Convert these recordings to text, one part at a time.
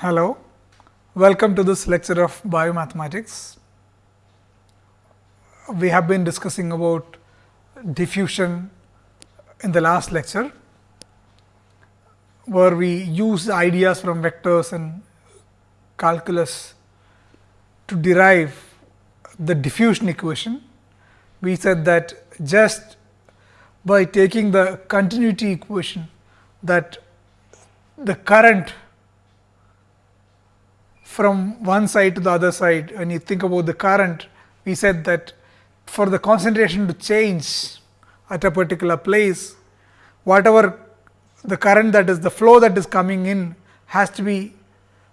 Hello, welcome to this lecture of biomathematics. We have been discussing about diffusion in the last lecture, where we use ideas from vectors and calculus to derive the diffusion equation. We said that just by taking the continuity equation that the current from one side to the other side when you think about the current we said that for the concentration to change at a particular place whatever the current that is the flow that is coming in has to be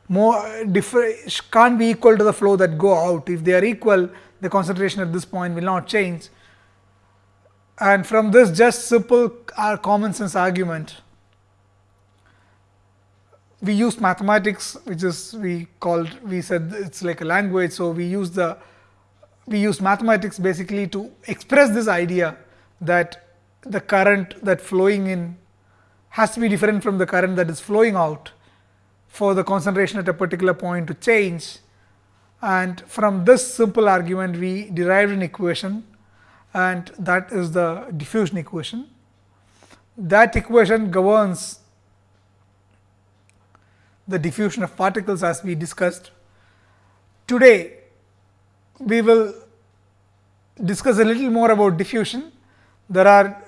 more different can't be equal to the flow that go out. If they are equal the concentration at this point will not change. And from this just simple uh, common sense argument we use mathematics which is we called we said it is like a language. So, we use the we use mathematics basically to express this idea that the current that flowing in has to be different from the current that is flowing out for the concentration at a particular point to change and from this simple argument we derived an equation and that is the diffusion equation. That equation governs the diffusion of particles as we discussed. Today, we will discuss a little more about diffusion. There are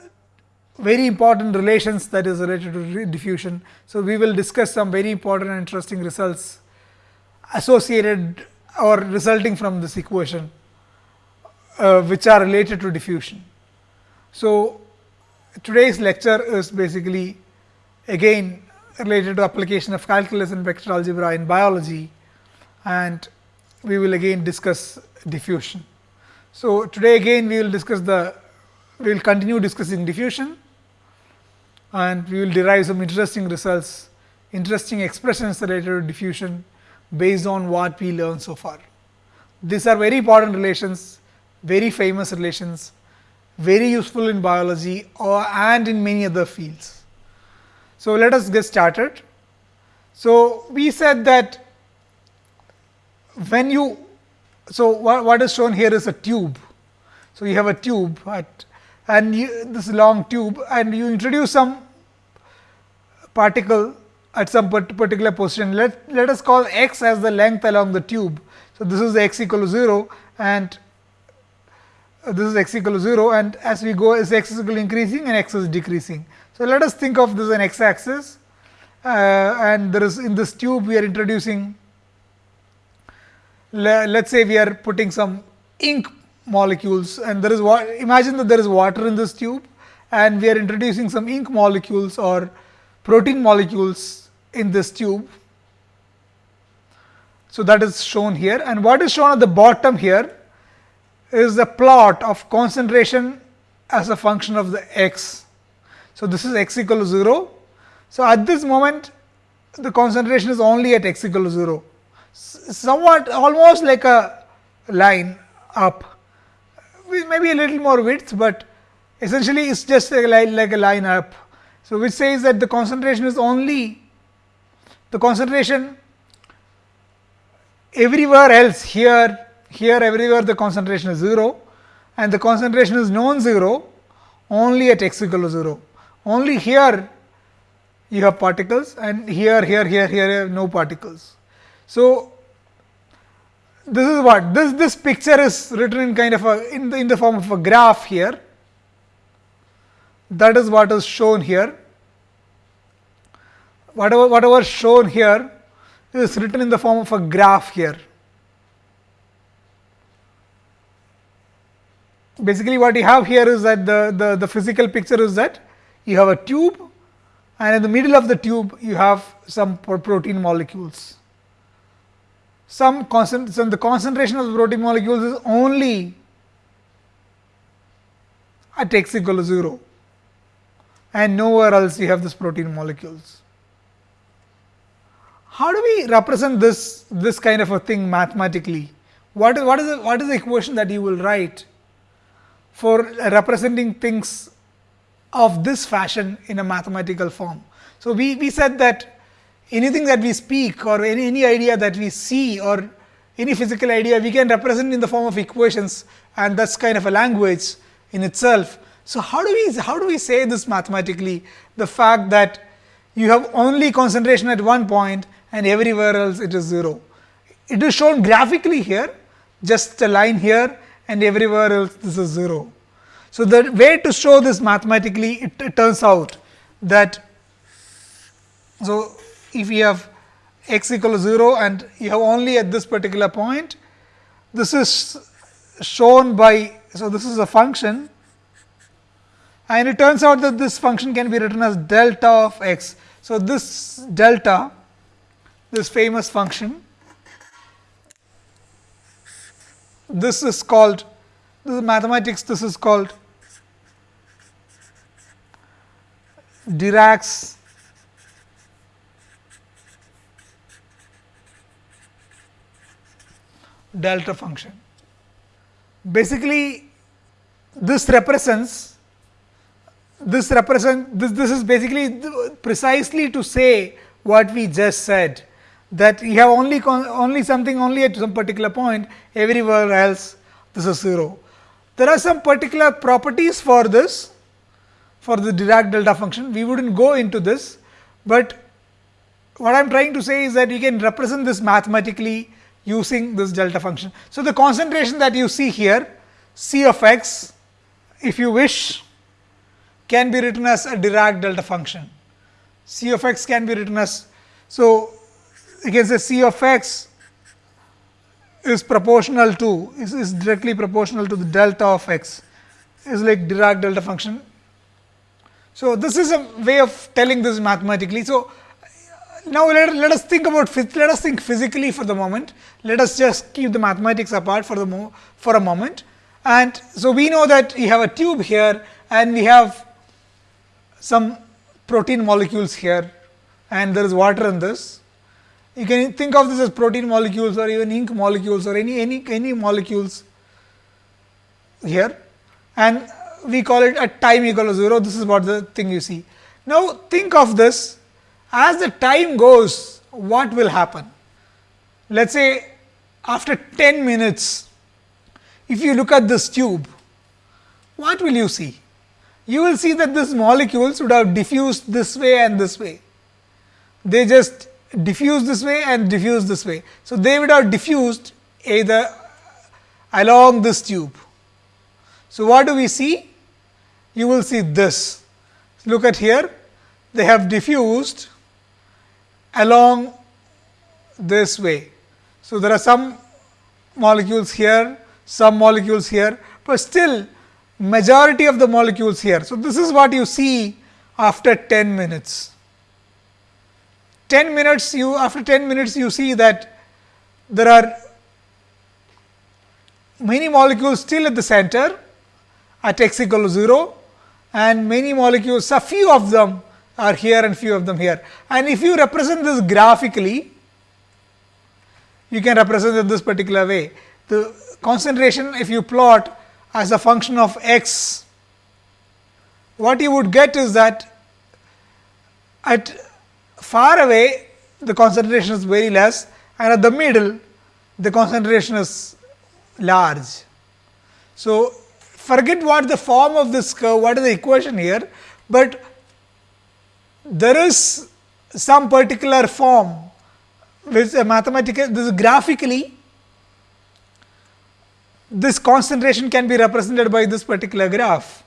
very important relations that is related to diffusion. So, we will discuss some very important and interesting results associated or resulting from this equation, uh, which are related to diffusion. So, today's lecture is basically again related to application of calculus and vector algebra in biology and we will again discuss diffusion. So, today again we will discuss the we will continue discussing diffusion and we will derive some interesting results, interesting expressions related to diffusion based on what we learned so far. These are very important relations, very famous relations, very useful in biology or and in many other fields. So, let us get started. So, we said that when you so what, what is shown here is a tube. So, you have a tube at and you, this long tube and you introduce some particle at some particular position. Let, let us call x as the length along the tube. So, this is x equal to 0 and this is x equal to 0 and as we go as x is equal increasing and x is decreasing. So, let us think of this as an x axis uh, and there is in this tube we are introducing let us say we are putting some ink molecules and there is imagine that there is water in this tube and we are introducing some ink molecules or protein molecules in this tube. So, that is shown here and what is shown at the bottom here is the plot of concentration as a function of the x so, this is x equal to 0. So, at this moment the concentration is only at x equal to 0, somewhat almost like a line up with maybe a little more width, but essentially it is just a like a line up. So, which says that the concentration is only the concentration everywhere else here, here everywhere the concentration is 0 and the concentration is non-zero only at x equal to 0 only here you have particles and here, here, here, here no particles. So, this is what this this picture is written in kind of a in the in the form of a graph here. That is what is shown here. Whatever whatever shown here is written in the form of a graph here. Basically what you have here is that the the the physical picture is that you have a tube and in the middle of the tube you have some protein molecules. Some concent concentration, the concentration of the protein molecules is only at x equal to 0 and nowhere else you have this protein molecules. How do we represent this, this kind of a thing mathematically? What is, what is, the, what is the equation that you will write for representing things of this fashion in a mathematical form. So, we, we said that anything that we speak or any, any idea that we see or any physical idea we can represent in the form of equations and that is kind of a language in itself. So, how do we how do we say this mathematically the fact that you have only concentration at one point and everywhere else it is 0. It is shown graphically here just a line here and everywhere else this is 0. So, the way to show this mathematically it, it turns out that so if you have x equal to 0 and you have only at this particular point this is shown by so this is a function and it turns out that this function can be written as delta of x. So, this delta this famous function this is called this is mathematics this is called Dirac's delta function. Basically, this represents this represent this this is basically precisely to say what we just said that you have only only something only at some particular point everywhere else this is 0. There are some particular properties for this for the Dirac delta function we would not go into this, but what I am trying to say is that you can represent this mathematically using this delta function. So, the concentration that you see here C of x if you wish can be written as a Dirac delta function. C of x can be written as so you can say C of x is proportional to is, is directly proportional to the delta of x is like Dirac delta function. So, this is a way of telling this mathematically. So, now let, let us think about let us think physically for the moment. Let us just keep the mathematics apart for the for a moment. And so, we know that we have a tube here and we have some protein molecules here and there is water in this. You can think of this as protein molecules or even ink molecules or any any any molecules here and we call it at time equal to 0 this is what the thing you see. Now, think of this as the time goes what will happen? Let us say after 10 minutes if you look at this tube what will you see? You will see that these molecules would have diffused this way and this way. They just diffuse this way and diffuse this way. So, they would have diffused either along this tube. So, what do we see? You will see this. Look at here, they have diffused along this way. So, there are some molecules here, some molecules here, but still majority of the molecules here. So, this is what you see after 10 minutes. 10 minutes you after 10 minutes you see that there are many molecules still at the center at x equal to 0 and many molecules a few of them are here and few of them here. And if you represent this graphically, you can represent it this particular way. The concentration if you plot as a function of x, what you would get is that at far away the concentration is very less and at the middle the concentration is large. So, forget what the form of this curve, what is the equation here, but there is some particular form which a mathematical this graphically this concentration can be represented by this particular graph.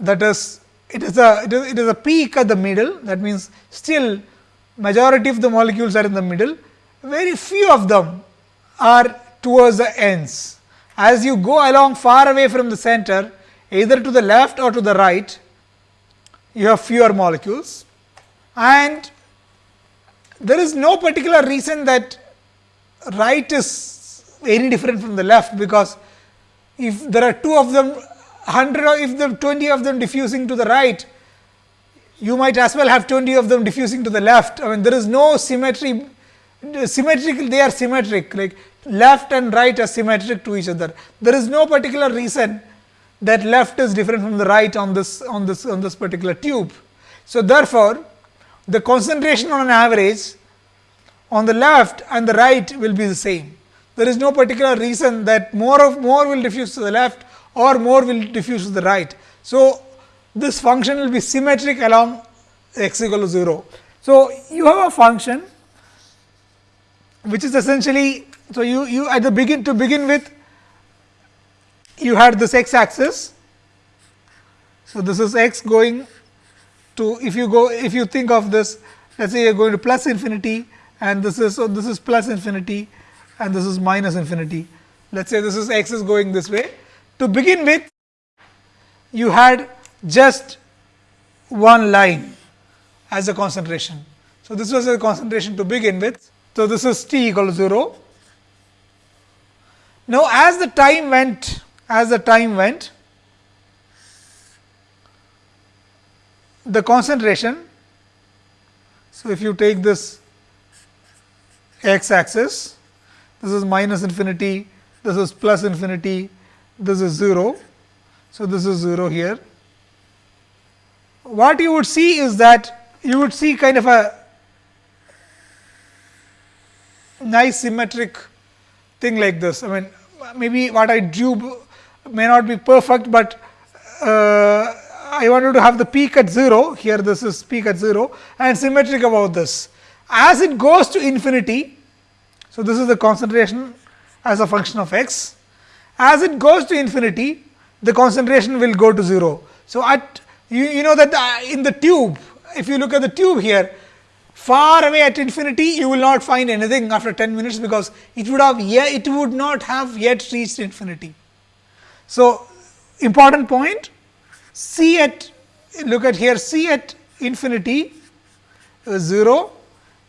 That is it is a it is, it is a peak at the middle. That means still majority of the molecules are in the middle. Very few of them are towards the ends. As you go along far away from the center either to the left or to the right you have fewer molecules. And there is no particular reason that right is very different from the left because if there are two of them 100 or if there are 20 of them diffusing to the right you might as well have 20 of them diffusing to the left. I mean there is no symmetry symmetrical they are symmetric like left and right are symmetric to each other there is no particular reason that left is different from the right on this on this on this particular tube. So, therefore, the concentration on an average on the left and the right will be the same. There is no particular reason that more of more will diffuse to the left or more will diffuse to the right. So, this function will be symmetric along x equal to 0. So, you have a function which is essentially, so you, you at the begin to begin with you had this x axis. So, this is x going to if you go if you think of this let us say you are going to plus infinity and this is so this is plus infinity and this is minus infinity. Let us say this is x is going this way. To begin with you had just one line as a concentration. So, this was a concentration to begin with. So, this is t equal to 0. Now, as the time went, as the time went, the concentration. So, if you take this x axis, this is minus infinity, this is plus infinity, this is 0. So, this is 0 here. What you would see is that you would see kind of a nice symmetric thing like this. I mean, maybe what I drew may not be perfect, but uh, I wanted to have the peak at 0, here this is peak at 0 and symmetric about this. As it goes to infinity, so this is the concentration as a function of x. As it goes to infinity, the concentration will go to 0. So, at you, you know that in the tube, if you look at the tube here, far away at infinity you will not find anything after 10 minutes because it would have yet it would not have yet reached infinity. So, important point c at look at here c at infinity is 0,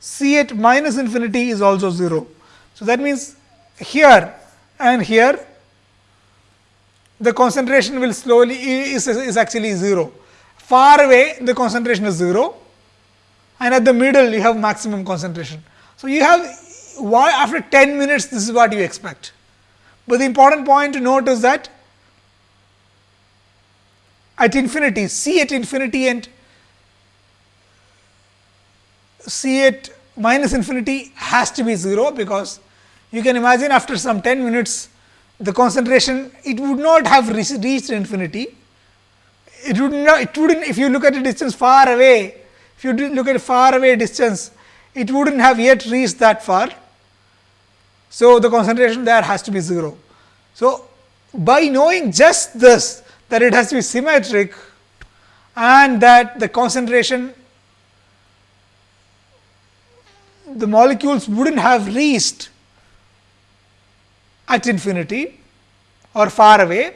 c at minus infinity is also 0. So, that means here and here the concentration will slowly is, is actually 0. Far away the concentration is 0 and at the middle you have maximum concentration. So, you have why after 10 minutes this is what you expect. But the important point to note is that at infinity c at infinity and c at minus infinity has to be 0, because you can imagine after some 10 minutes the concentration it would not have reached infinity. It would not it would not if you look at a distance far away if you look at far away distance it would not have yet reached that far. So, the concentration there has to be 0. So, by knowing just this that it has to be symmetric and that the concentration the molecules would not have reached at infinity or far away,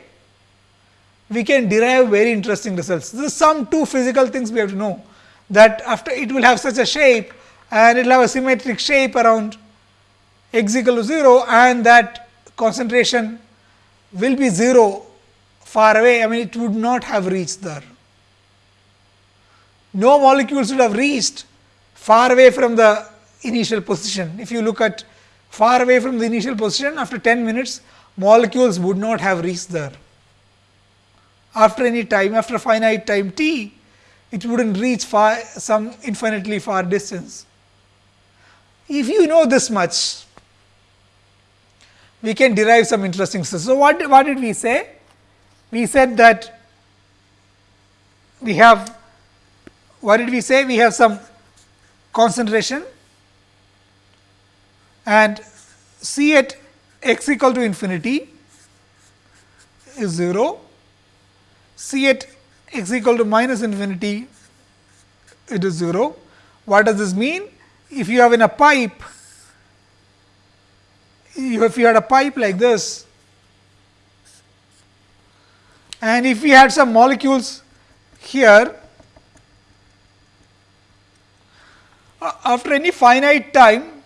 we can derive very interesting results. This is some two physical things we have to know that after it will have such a shape and it will have a symmetric shape around x equal to 0 and that concentration will be 0 far away, I mean it would not have reached there. No molecules would have reached far away from the initial position. If you look at far away from the initial position after 10 minutes molecules would not have reached there. After any time after finite time t it would not reach far some infinitely far distance. If you know this much we can derive some interesting So, what, what did we say? We said that we have what did we say? We have some concentration and C at x equal to infinity is 0, C at x equal to minus infinity it is 0. What does this mean? If you have in a pipe, if you had a pipe like this and if we had some molecules here uh, after any finite time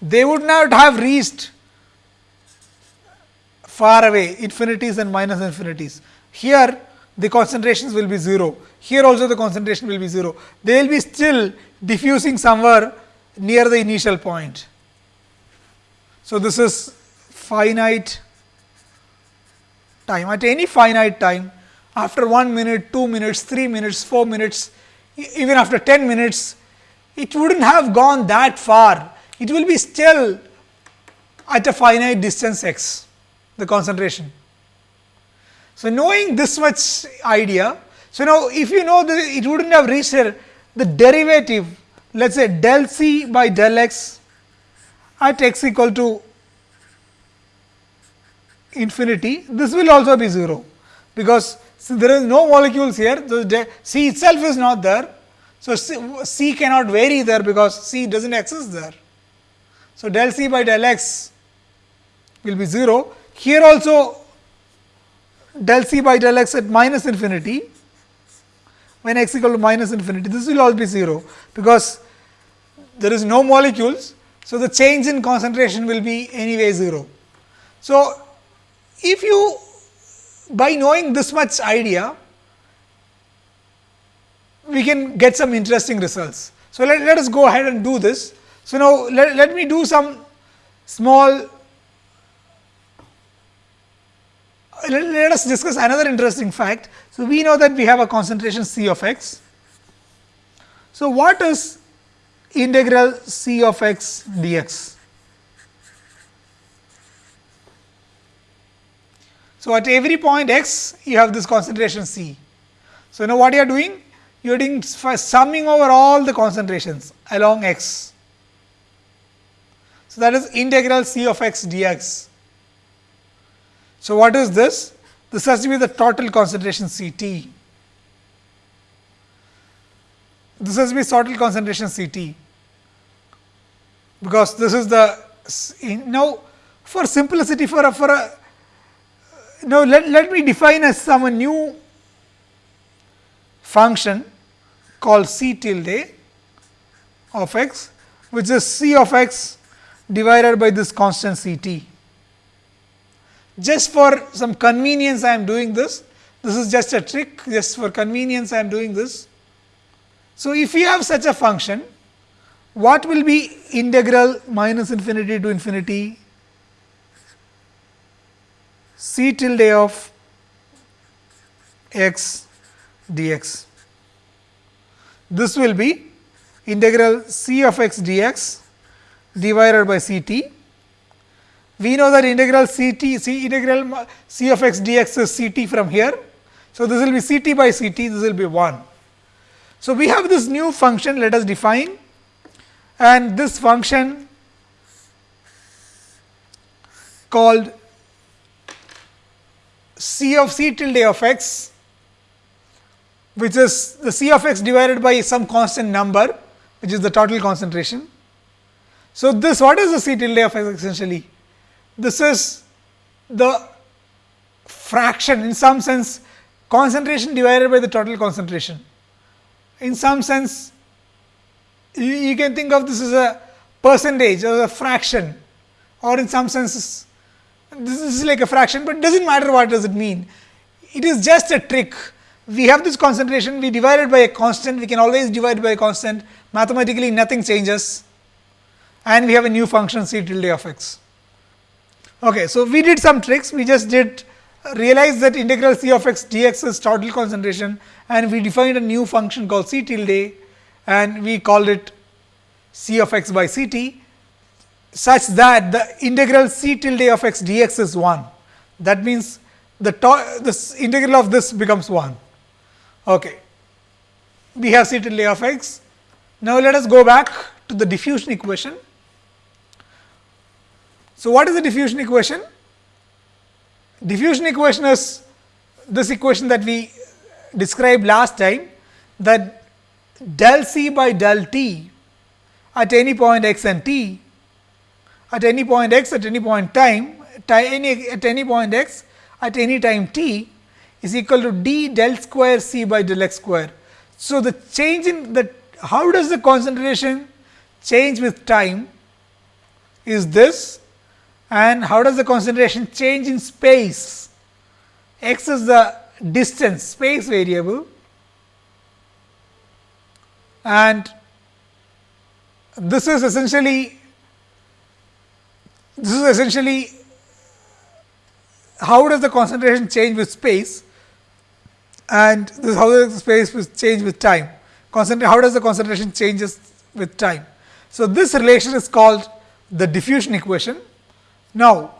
they would not have reached far away infinities and minus infinities. Here the concentrations will be 0, here also the concentration will be 0. They will be still diffusing somewhere near the initial point. So, this is finite time at any finite time after 1 minute, 2 minutes, 3 minutes, 4 minutes, even after 10 minutes, it would not have gone that far. It will be still at a finite distance x, the concentration. So, knowing this much idea, so now if you know that it would not have reached here, the derivative let us say del c by del x at x equal to infinity, this will also be 0, because there is no molecules here, the C itself is not there. So, C, C cannot vary there because C does not exist there. So, del C by del x will be 0. Here also del C by del x at minus infinity when x equal to minus infinity, this will all be 0, because there is no molecules. So, the change in concentration will be anyway 0. So, if you by knowing this much idea, we can get some interesting results. So, let, let us go ahead and do this. So, now let, let me do some small let, us discuss another interesting fact. So, we know that we have a concentration C of x. So, what is integral C of x dx? So, at every point x you have this concentration C. So, now what you are doing? You are doing summing over all the concentrations along x. So, that is integral C of x dx. So, what is this? This has to be the total concentration C t. This has to be total concentration C t, because this is the now for simplicity for a for a now let, let me define as some new function called C tilde of x which is C of x divided by this constant C t just for some convenience I am doing this. This is just a trick just for convenience I am doing this. So, if you have such a function, what will be integral minus infinity to infinity c tilde of x dx. This will be integral c of x dx divided by c t we know that integral c t c integral c of x dx is c t from here. So, this will be c t by c t this will be 1. So, we have this new function let us define and this function called c of c tilde of x which is the c of x divided by some constant number which is the total concentration. So, this what is the c tilde of x essentially? This is the fraction in some sense concentration divided by the total concentration. In some sense you, you can think of this as a percentage or a fraction or in some sense this is like a fraction, but does not matter what does it mean. It is just a trick. We have this concentration, we divide it by a constant, we can always divide by a constant, mathematically nothing changes and we have a new function c tilde of x. Okay, so, we did some tricks, we just did uh, realize that integral c of x dx is total concentration and we defined a new function called c tilde and we called it c of x by c t such that the integral c tilde of x dx is 1. That means, the this integral of this becomes 1. Okay. We have c tilde of x. Now, let us go back to the diffusion equation so, what is the diffusion equation? Diffusion equation is this equation that we described last time that del C by del T at any point x and t at any point x at any point time any, at any point x at any time t is equal to d del square C by del x square. So, the change in the how does the concentration change with time is this and how does the concentration change in space? x is the distance space variable and this is essentially this is essentially how does the concentration change with space and this is how the space change with time. Concentration, how does the concentration changes with time? So, this relation is called the diffusion equation. Now,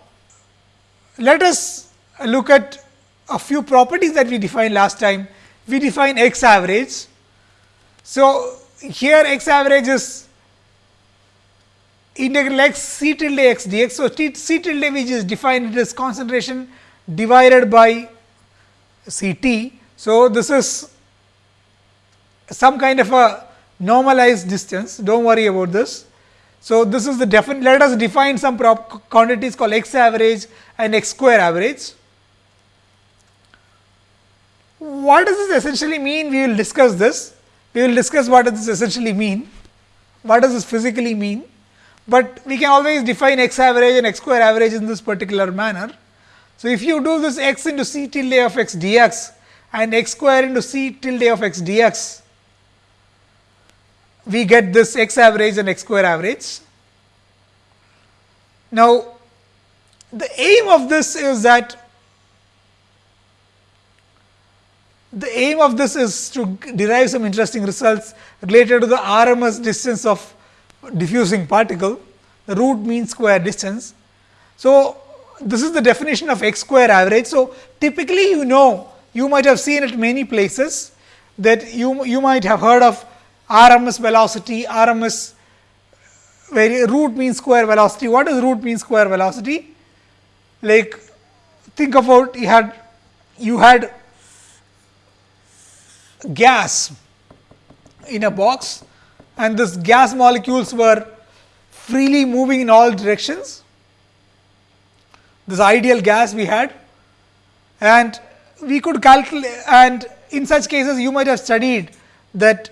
let us look at a few properties that we defined last time. We define x average. So, here x average is integral x c tilde x dx. So, c tilde which is defined as concentration divided by c t. So, this is some kind of a normalized distance do not worry about this. So, this is the definite let us define some quantities called x average and x square average. What does this essentially mean? We will discuss this. We will discuss what does this essentially mean. What does this physically mean? but we can always define x average and x square average in this particular manner. So, if you do this x into c tilde of x dx and x square into c tilde of x dx, we get this x average and x square average. Now, the aim of this is that the aim of this is to derive some interesting results related to the RMS distance of diffusing particle, the root mean square distance. So, this is the definition of x square average. So, typically you know you might have seen it many places that you, you might have heard of RMS velocity, RMS root mean square velocity. What is root mean square velocity? Like think about you had you had gas in a box and this gas molecules were freely moving in all directions. This ideal gas we had and we could calculate and in such cases you might have studied that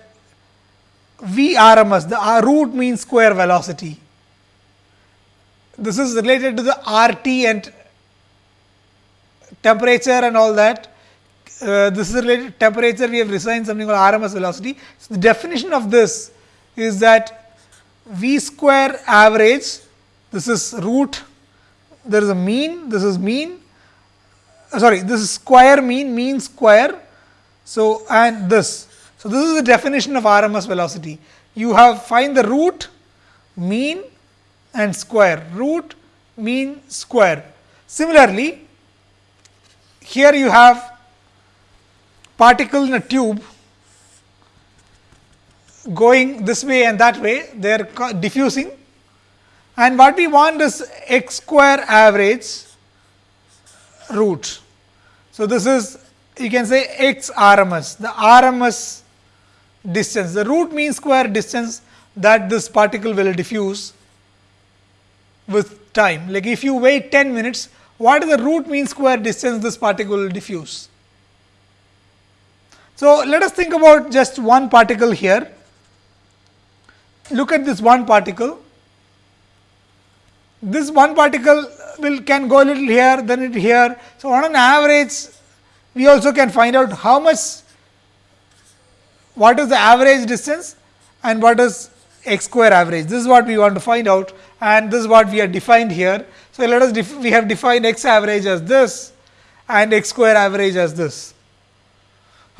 V RMS the R root mean square velocity. This is related to the RT and temperature and all that. Uh, this is related to temperature we have assigned something called RMS velocity. So, the definition of this is that v square average this is root there is a mean this is mean uh, sorry this is square mean mean square. So, and this. So, this is the definition of RMS velocity. You have find the root mean and square. Root mean square. Similarly, here you have particle in a tube going this way and that way, they are diffusing. And what we want is x square average root. So, this is you can say x RMS, the RMS distance, the root mean square distance that this particle will diffuse with time. Like if you wait 10 minutes, what is the root mean square distance this particle will diffuse? So, let us think about just one particle here look at this one particle. This one particle will can go a little here, then it here. So, on an average, we also can find out how much, what is the average distance and what is x square average. This is what we want to find out and this is what we have defined here. So, let us we have defined x average as this and x square average as this.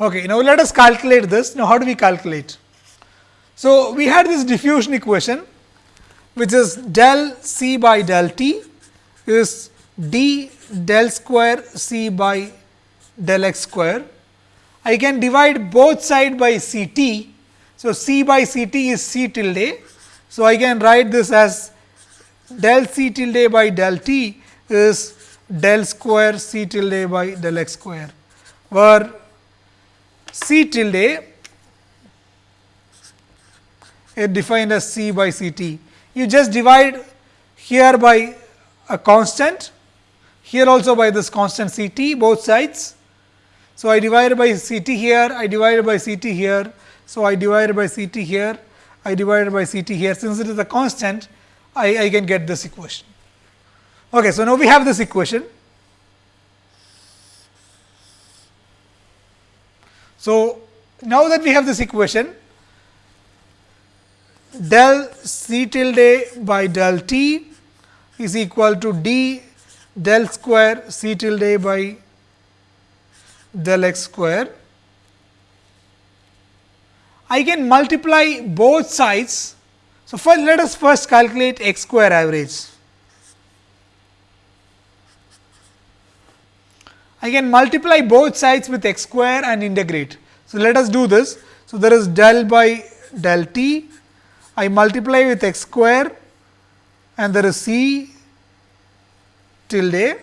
Okay, now let us calculate this. Now, how do we calculate? So, we had this diffusion equation which is del C by del T is d del square C by del x square. I can divide both side by C t. So, C by C t is C tilde. So, I can write this as del C tilde by del t is del square C tilde by del x square, where C tilde is defined as C by C t. You just divide here by a constant, here also by this constant C t both sides. So, I divided by C t here, I divided by C t here. So, I divided by C t here, I divided by C t here. Since it is a constant, I, I can get this equation. Okay, so, now we have this equation. So, now that we have this equation, del c tilde by del t is equal to d del square c tilde by del x square. I can multiply both sides. So, first let us first calculate x square average. I can multiply both sides with x square and integrate. So, let us do this. So, there is del by del t, I multiply with x square and there is c tilde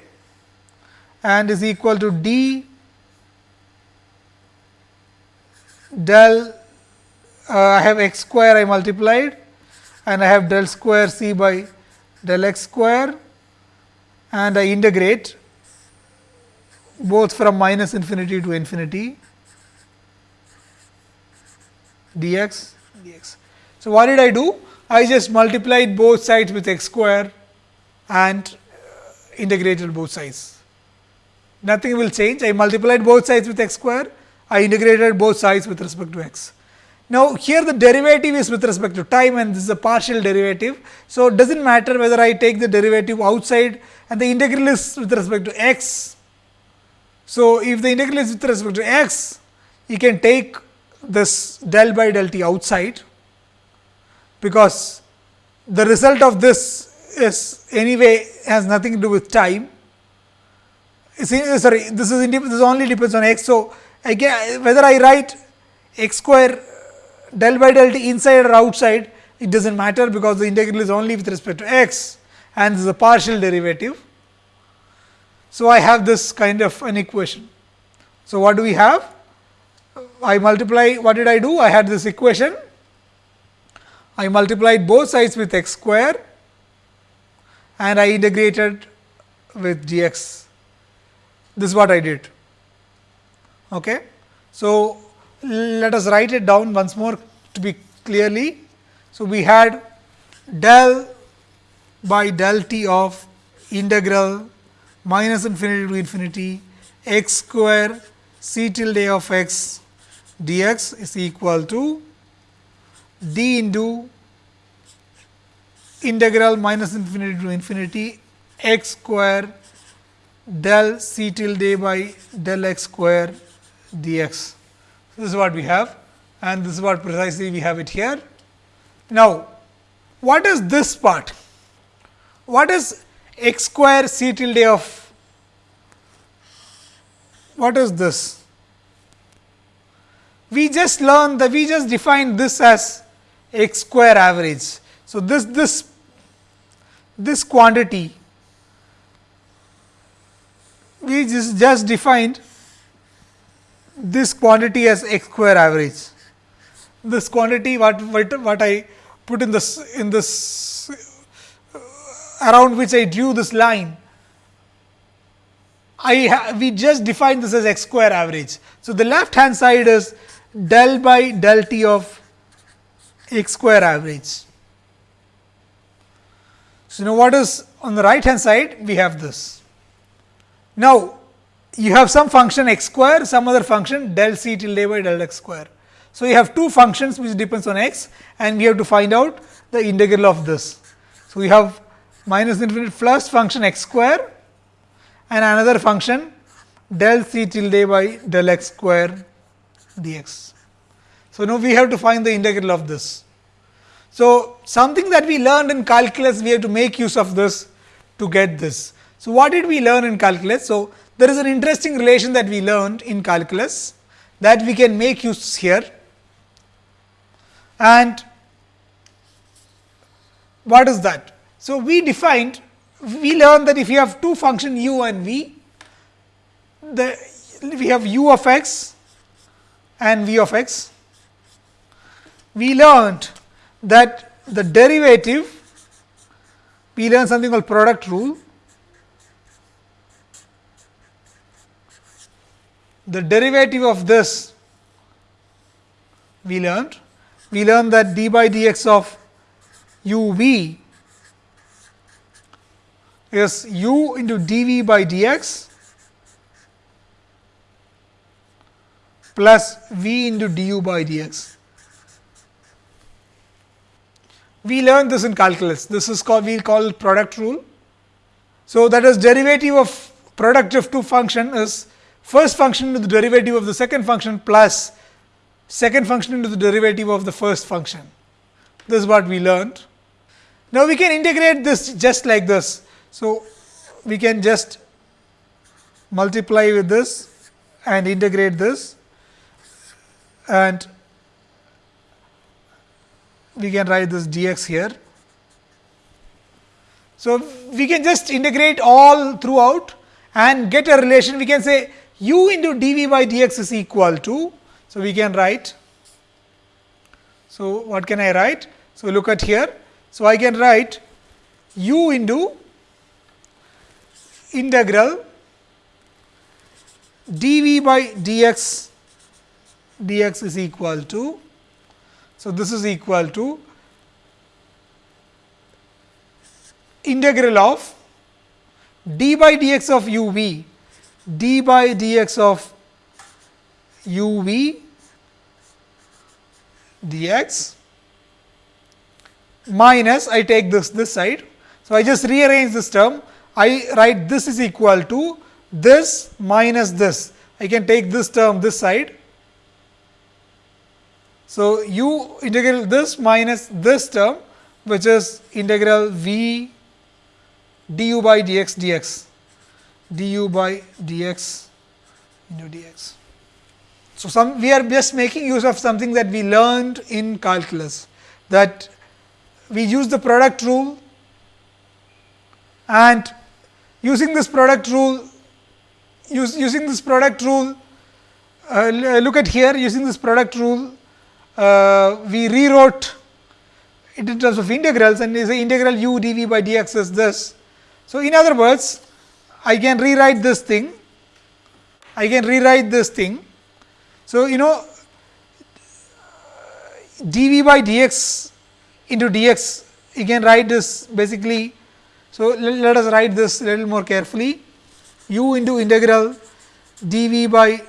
and is equal to d del uh, I have x square I multiplied and I have del square c by del x square and I integrate both from minus infinity to infinity dx dx. So, what did I do? I just multiplied both sides with x square and integrated both sides. Nothing will change. I multiplied both sides with x square, I integrated both sides with respect to x. Now, here the derivative is with respect to time and this is a partial derivative. So, it does not matter whether I take the derivative outside and the integral is with respect to x. So, if the integral is with respect to x, you can take this del by del t outside, because the result of this is anyway has nothing to do with time. Sorry, this is this only depends on x. So, again whether I write x square del by del t inside or outside it does not matter because the integral is only with respect to x and this is a partial derivative. So, I have this kind of an equation. So, what do we have? I multiply what did I do? I had this equation. I multiplied both sides with x square and I integrated with dx. This is what I did. Okay. So, let us write it down once more to be clearly. So, we had del by del t of integral minus infinity to infinity x square c tilde of x dx is equal to d into integral minus infinity to infinity x square del c tilde by del x square dx. This is what we have and this is what precisely we have it here. Now, what is this part? What is x square c tilde of what is this? We just learned that we just defined this as x square average. So, this this this quantity we just, just defined this quantity as x square average. This quantity what, what, what I put in this in this uh, around which I drew this line, I we just defined this as x square average. So, the left hand side is del by del t of x square average. So, now what is on the right hand side we have this. Now, you have some function x square, some other function del c tilde by del x square. So, you have two functions which depends on x and we have to find out the integral of this. So, we have minus infinite plus function x square and another function del c tilde by del x square dx. So, now we have to find the integral of this. So, something that we learned in calculus we have to make use of this to get this. So, what did we learn in calculus? So, there is an interesting relation that we learned in calculus that we can make use here and what is that? So, we defined we learned that if you have two function u and v, the we have u of x and v of x. We learned that the derivative, we learned something called product rule the derivative of this we learned. We learned that d by dx of u v is u into dv by dx plus v into du by dx. We learned this in calculus. This is called we call product rule. So, that is derivative of product of two function is first function to the derivative of the second function plus second function into the derivative of the first function. This is what we learned. Now, we can integrate this just like this. So, we can just multiply with this and integrate this and we can write this dx here. So, we can just integrate all throughout and get a relation we can say u into dv by dx is equal to. So, we can write. So, what can I write? So, look at here. So, I can write u into integral dv by dx dx is equal to. So, this is equal to integral of d by dx of u v d by dx of u v dx minus I take this this side. So, I just rearrange this term I write this is equal to this minus this I can take this term this side. So, u integral this minus this term which is integral v du by dx dx du by dx into dx. So, some we are just making use of something that we learned in calculus that we use the product rule and using this product rule use, using this product rule uh, look at here using this product rule uh, we rewrote it in terms of integrals and is integral u dv by dx is this. So, in other words I can rewrite this thing. I can rewrite this thing. So, you know dv by dx into dx you can write this basically. So, let, us write this little more carefully. u into integral dv by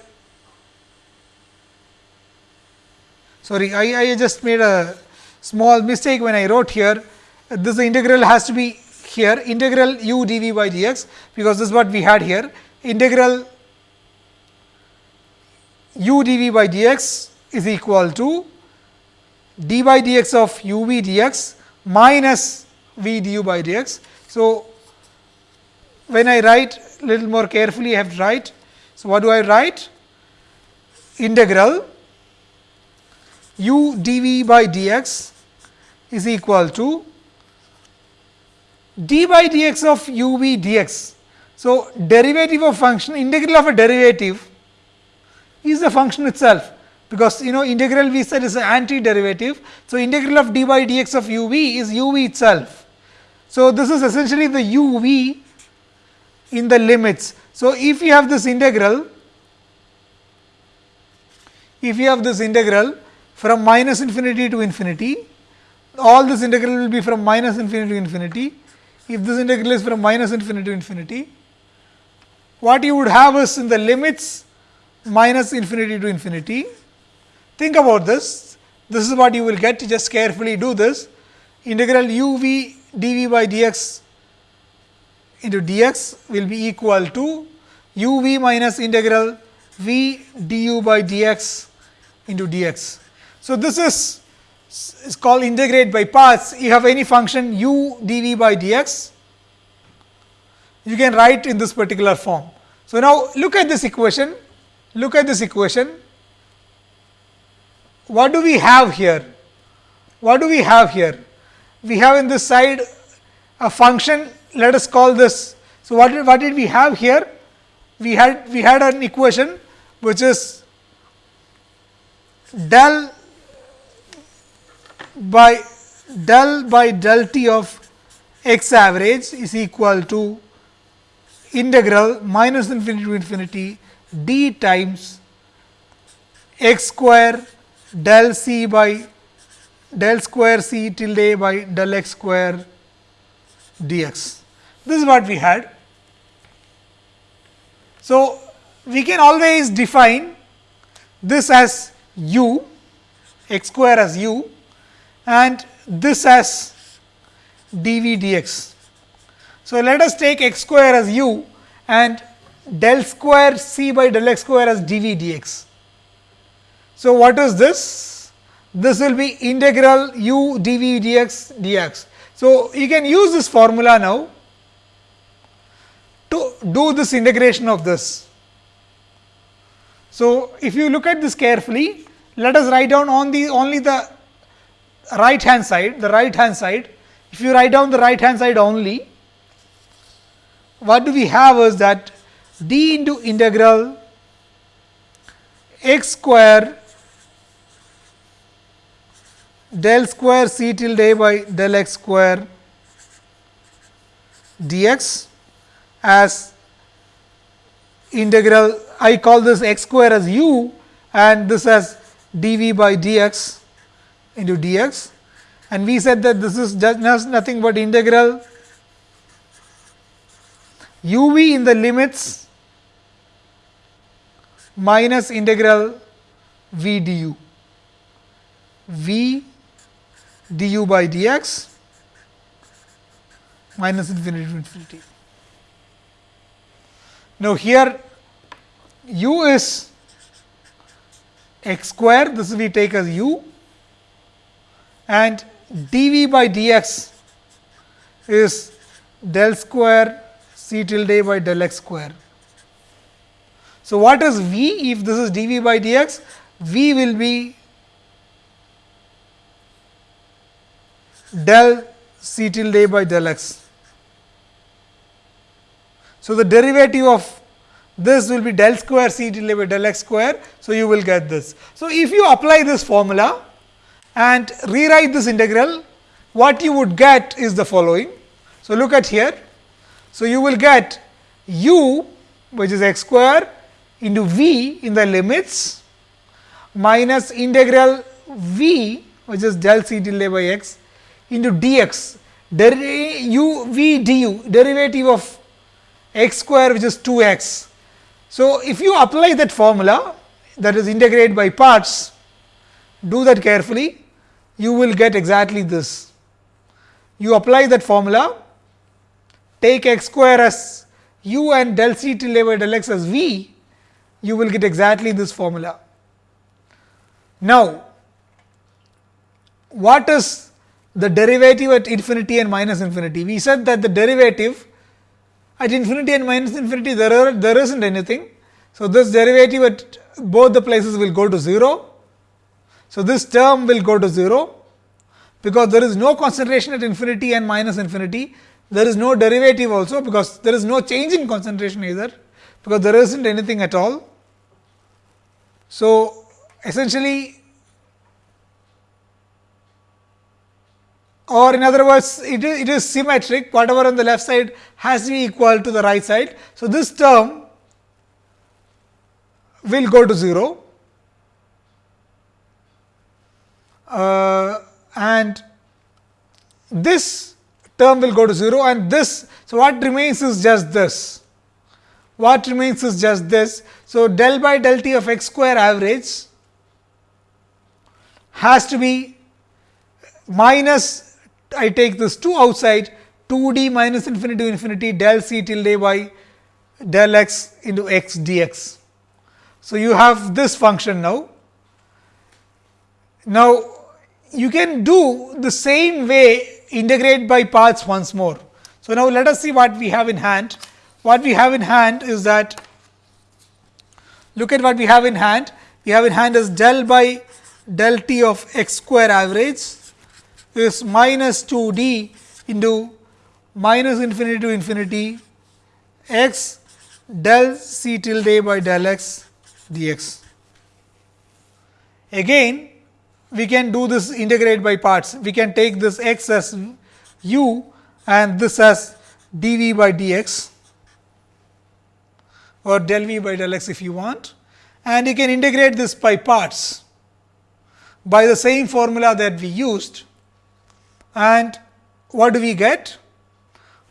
sorry I, I just made a small mistake when I wrote here. This integral has to be here integral u dv by dx because this is what we had here integral u dv by dx is equal to d by dx of u v dx minus v du by dx. So, when I write little more carefully I have to write. So, what do I write? Integral u dv by dx is equal to d by dx of u v dx. So, derivative of function integral of a derivative is the function itself because you know integral we said is an anti-derivative. So, integral of d by dx of u v is u v itself. So, this is essentially the u v in the limits. So, if you have this integral, if you have this integral from minus infinity to infinity, all this integral will be from minus infinity to infinity. If this integral is from minus infinity to infinity, what you would have is in the limits minus infinity to infinity. Think about this, this is what you will get, just carefully do this integral u v dv by dx into dx will be equal to u v minus integral v du by dx into dx. So, this is is called integrate by parts. You have any function u dv by dx, you can write in this particular form. So, now look at this equation Look at this equation. What do we have here? What do we have here? We have in this side a function, let us call this. So, what did, what did we have here? We had we had an equation which is del by del by del t of x average is equal to integral minus infinity to infinity d times x square del c by del square c tilde by del x square dx. This is what we had. So, we can always define this as u x square as u and this as dv dx. So, let us take x square as u and del square c by del x square as dv dx. So, what is this? This will be integral u dv dx dx. So, you can use this formula now to do this integration of this. So, if you look at this carefully, let us write down on the only the right hand side, the right hand side. If you write down the right hand side only, what do we have is that d into integral x square del square c tilde by del x square dx as integral I call this x square as u and this as dv by dx into dx. And we said that this is just nothing but integral u v in the limits minus integral v du v du by dx minus infinity to infinity. Now, here u is x square this we take as u and dv by dx is del square c tilde by del x square. So, what is v if this is dv by dx? v will be del c tilde by del x. So, the derivative of this will be del square c tilde by del x square. So, you will get this. So, if you apply this formula and rewrite this integral, what you would get is the following. So, look at here. So, you will get u which is x square into v in the limits minus integral v which is del c tilde by x into dx u v du derivative of x square which is 2 x. So, if you apply that formula that is integrate by parts do that carefully you will get exactly this. You apply that formula take x square as u and del c tilde by del x as v you will get exactly this formula. Now, what is the derivative at infinity and minus infinity. We said that the derivative at infinity and minus infinity there are there isn't anything. So, this derivative at both the places will go to 0. So, this term will go to 0 because there is no concentration at infinity and minus infinity. There is no derivative also because there is no change in concentration either because there isn't anything at all. So, essentially or in other words it is, it is symmetric whatever on the left side has to be equal to the right side. So, this term will go to 0 uh, and this term will go to 0 and this. So, what remains is just this what remains is just this. So, del by del t of x square average has to be minus I take this 2 outside 2 d minus infinity to infinity del c tilde by del x into x dx. So, you have this function now. Now, you can do the same way integrate by parts once more. So, now let us see what we have in hand. What we have in hand is that look at what we have in hand. We have in hand is del by del t of x square average is minus 2 d into minus infinity to infinity x del c tilde by del x dx. Again we can do this integrate by parts. We can take this x as u and this as dv by dx or del v by del x if you want and you can integrate this by parts by the same formula that we used and what do we get?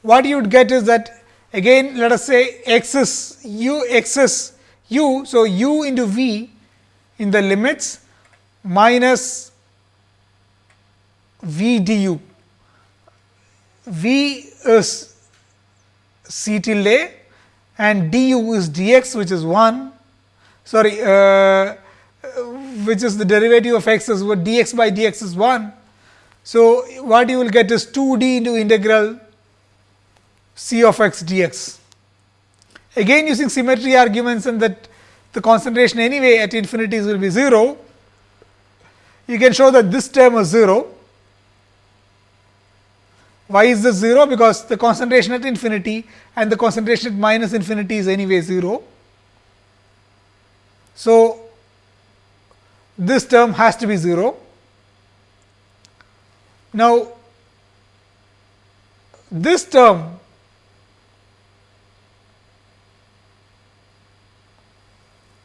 What you would get is that again let us say x is u x is u. So, u into v in the limits minus v du. v is c tilde and du is dx which is 1 sorry uh, which is the derivative of x is what dx by dx is 1. So, what you will get is 2 d into integral c of x dx. Again using symmetry arguments and that the concentration anyway at infinities will be 0, you can show that this term is 0. Why is this 0? Because the concentration at infinity and the concentration at minus infinity is anyway 0. So, this term has to be 0. Now, this term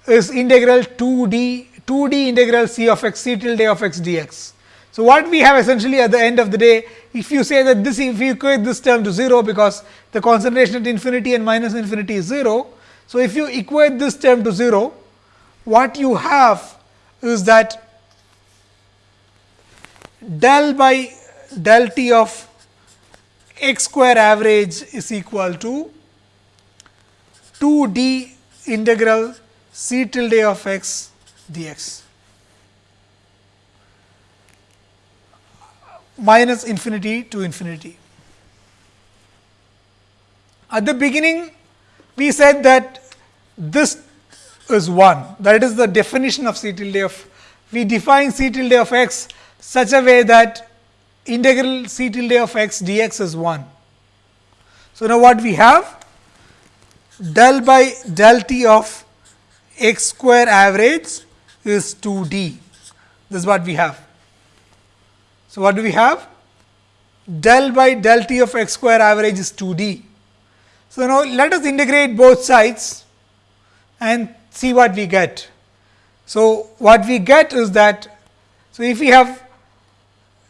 is integral 2d 2d integral c of x c tilde of x dx. So, what we have essentially at the end of the day, if you say that this if you equate this term to 0 because the concentration at infinity and minus infinity is 0. So, if you equate this term to 0, what you have is that del by del t of x square average is equal to 2 d integral c tilde of x dx minus infinity to infinity. At the beginning, we said that this is 1 that is the definition of c tilde of we define c tilde of x such a way that integral c tilde of x dx is 1. So, now what we have del by del t of x square average is 2 d this is what we have. So, what do we have del by del t of x square average is 2 d. So, now let us integrate both sides and see what we get. So, what we get is that, so if we have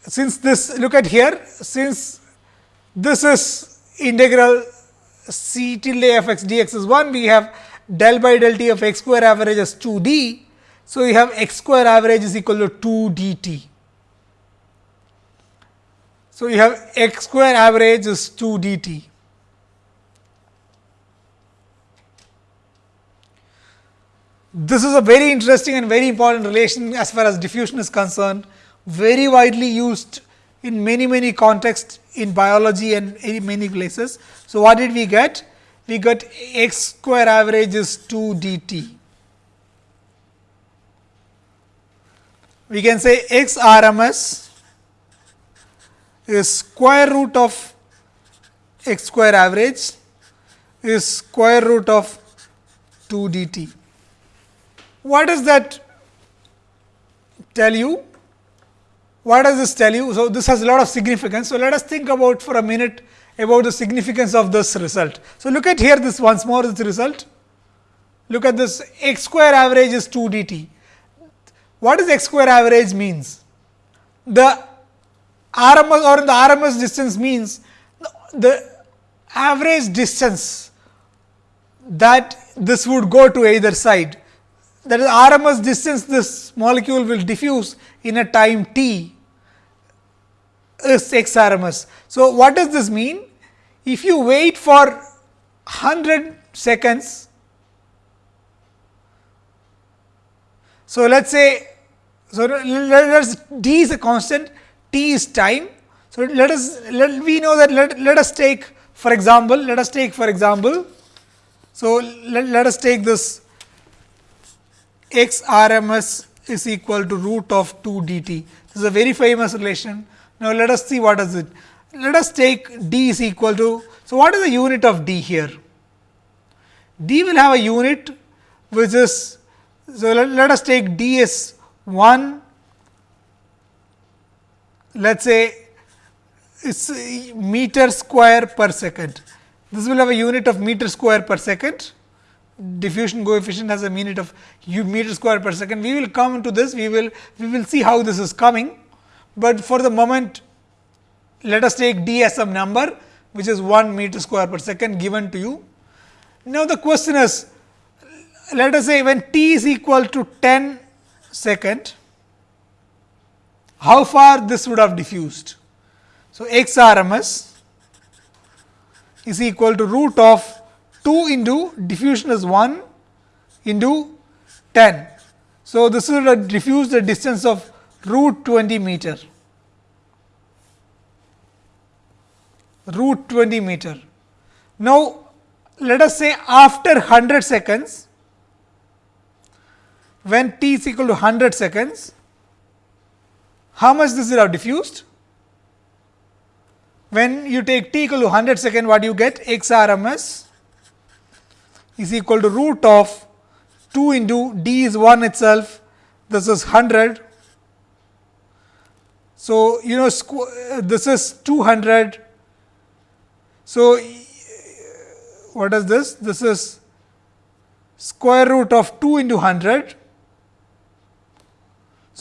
since this look at here since this is integral c tilde f x dx is 1 we have del by del t of x square average as 2 d. So, we have x square average is equal to 2 d t. So, you have x square average is 2 d t. This is a very interesting and very important relation as far as diffusion is concerned, very widely used in many many contexts in biology and in many places. So, what did we get? We got x square average is 2 d t. We can say x RMS is square root of x square average is square root of 2 d t. What does that tell you? What does this tell you? So, this has a lot of significance. So, let us think about for a minute about the significance of this result. So, look at here this once more this result. Look at this x square average is 2 d t. What does x square average means? The RMS or the RMS distance means the average distance that this would go to either side that is RMS distance this molecule will diffuse in a time t is x RMS. So, what does this mean? If you wait for 100 seconds, so let us say, so let us d is a constant, t is time. So, let us let we know that let, let us take for example, let us take for example, so let, let us take this x RMS is equal to root of 2 dt. This is a very famous relation. Now, let us see what is it. Let us take d is equal to. So, what is the unit of d here? d will have a unit which is. So, let, let us take d as 1 let us say it's uh, meter square per second. This will have a unit of meter square per second diffusion coefficient has a unit of meter square per second. We will come to this, we will we will see how this is coming, but for the moment let us take d as some number which is 1 meter square per second given to you. Now, the question is let us say when t is equal to 10 second, how far this would have diffused. So, x RMS is equal to root of 2 into diffusion is 1 into 10. So, this will diffuse the distance of root 20 meter, root 20 meter. Now, let us say after 100 seconds, when t is equal to 100 seconds, how much this will have diffused? When you take t equal to 100 second, what do you get? X RMS is equal to root of 2 into d is 1 itself, this is 100. So, you know uh, this is 200. So, what is this? This is square root of 2 into 100.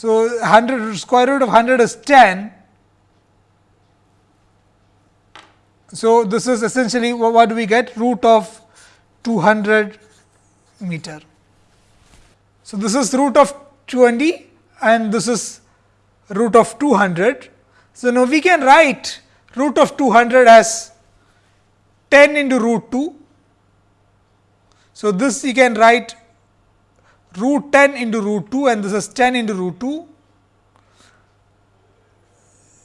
So, 100 square root of 100 is 10 So, this is essentially what do we get root of 200 meter. So, this is root of 20 and this is root of 200. So, now we can write root of 200 as 10 into root 2. So, this you can write root 10 into root 2 and this is 10 into root 2.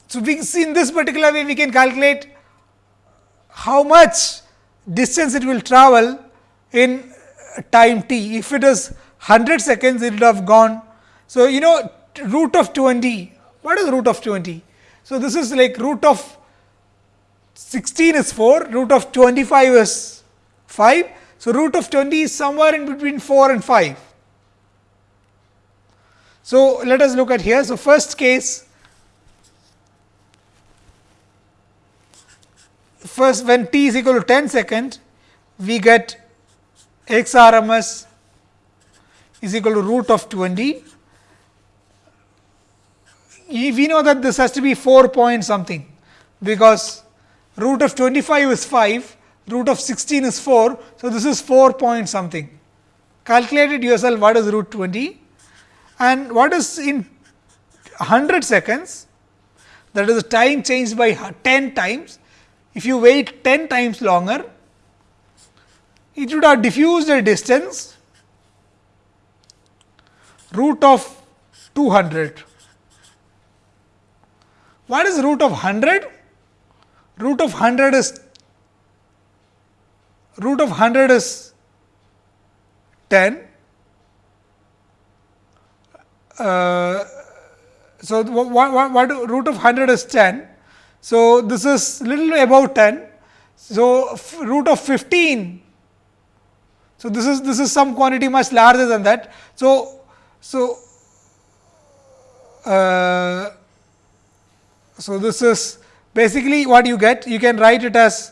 So, we see in this particular way we can calculate how much distance it will travel in uh, time t. If it is 100 seconds, it would have gone. So, you know root of 20, what is root of 20? So, this is like root of 16 is 4, root of 25 is 5. So, root of 20 is somewhere in between 4 and 5. So, let us look at here. So, first case first when t is equal to 10 second, we get x RMS is equal to root of 20. We know that this has to be 4 point something, because root of 25 is 5, root of 16 is 4. So, this is 4 point something. Calculate it yourself what is root 20 and what is in 100 seconds that is the time changed by 10 times if you wait 10 times longer, it would have diffused a distance root of 200. What is root of 100? Root of 100 is root of 100 is 10. Uh, so, what, what, what root of 100 is 10 so, this is little above 10. So, root of 15. So, this is this is some quantity much larger than that. So, so uh, so this is basically what you get. You can write it as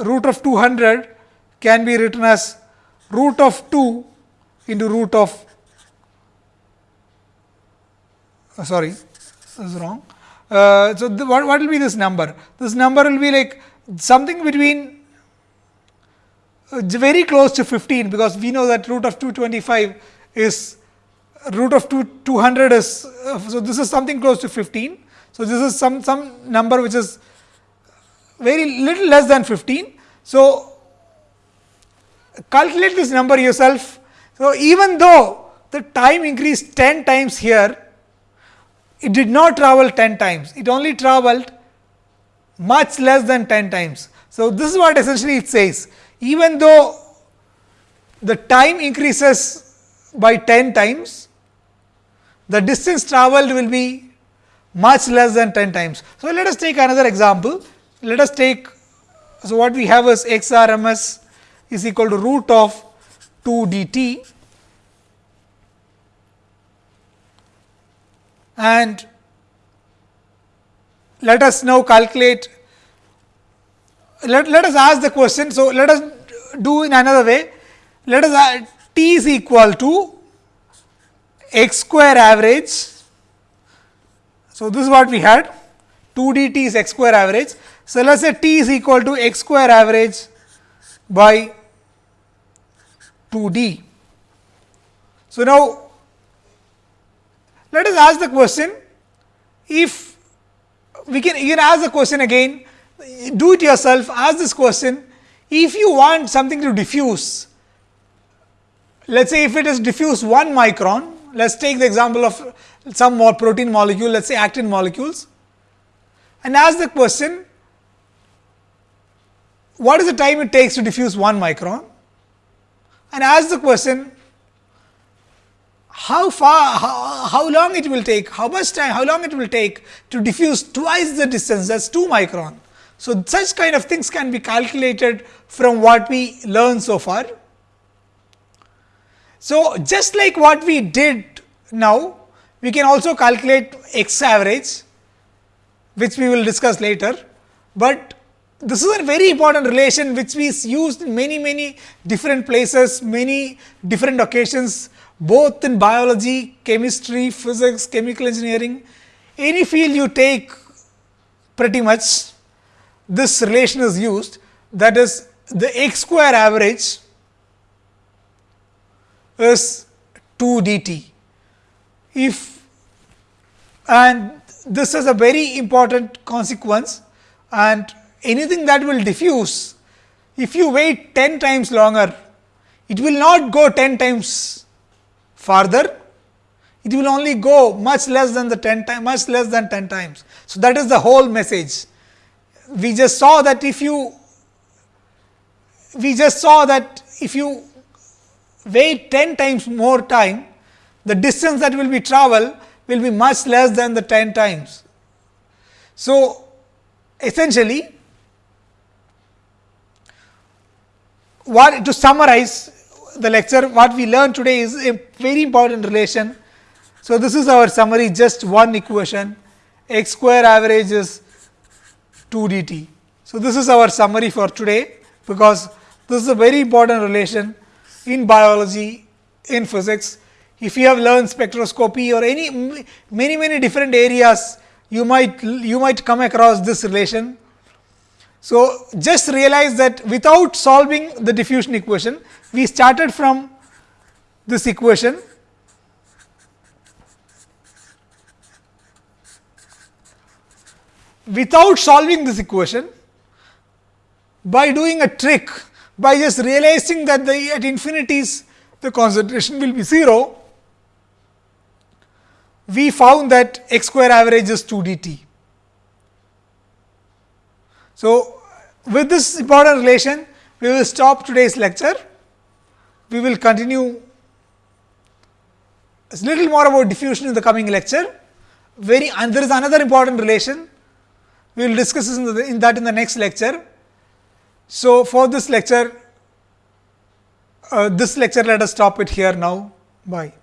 root of 200 can be written as root of 2 into root of uh, sorry this is wrong. Uh, so, the, what, what will be this number? This number will be like something between uh, very close to 15, because we know that root of 225 is root of 2 200 is. Uh, so, this is something close to 15. So, this is some some number which is very little less than 15. So, calculate this number yourself. So, even though the time increased 10 times here, it did not travel 10 times, it only traveled much less than 10 times. So, this is what essentially it says even though the time increases by 10 times, the distance traveled will be much less than 10 times. So, let us take another example. Let us take, so what we have is x RMS is equal to root of 2 dt and let us now calculate let, let us ask the question. So, let us do in another way let us t is equal to x square average. So, this is what we had 2 dt is x square average. So, let us say t is equal to x square average by 2 d. So, now let us ask the question if we can you can ask the question again do it yourself ask this question if you want something to diffuse let us say if it is diffuse 1 micron, let us take the example of some more protein molecule, let us say actin molecules and ask the question, what is the time it takes to diffuse 1 micron and ask the question, how far, how, how long it will take, how much time, how long it will take to diffuse twice the distance that is 2 micron. So, such kind of things can be calculated from what we learned so far. So, just like what we did now, we can also calculate x average, which we will discuss later, but this is a very important relation which we used in many many different places, many different occasions both in biology, chemistry, physics, chemical engineering, any field you take pretty much this relation is used that is the x square average is 2 dt. If and this is a very important consequence and anything that will diffuse, if you wait 10 times longer, it will not go 10 times farther, it will only go much less than the 10 times, much less than 10 times. So, that is the whole message. We just saw that if you, we just saw that if you wait 10 times more time, the distance that will be travel will be much less than the 10 times. So, essentially what to summarize the lecture what we learned today is a very important relation. So, this is our summary just one equation x square average is 2 dt. So, this is our summary for today, because this is a very important relation in biology, in physics. If you have learned spectroscopy or any many many different areas, you might you might come across this relation. So, just realize that without solving the diffusion equation, we started from this equation without solving this equation by doing a trick by just realizing that the at infinities the concentration will be 0 we found that x square average is 2 dt. So, with this important relation we will stop today's lecture we will continue a little more about diffusion in the coming lecture. Very and there is another important relation. We will discuss in, the, in that in the next lecture. So, for this lecture, uh, this lecture let us stop it here now. Bye.